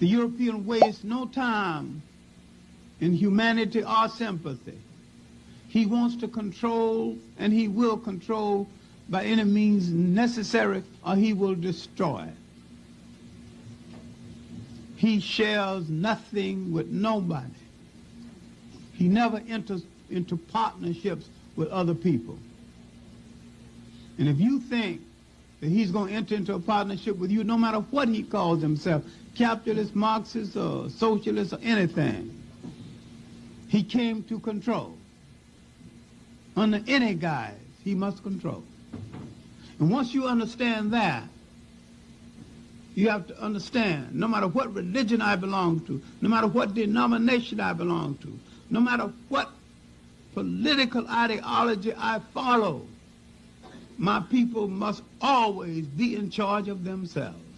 The European wastes no time in humanity or sympathy. He wants to control, and he will control by any means necessary, or he will destroy. He shares nothing with nobody. He never enters into partnerships with other people. And if you think he's going to enter into a partnership with you, no matter what he calls himself, capitalist, Marxist, or socialist, or anything, he came to control. Under any guise, he must control. And once you understand that, you have to understand, no matter what religion I belong to, no matter what denomination I belong to, no matter what political ideology I follow, my people must always be in charge of themselves.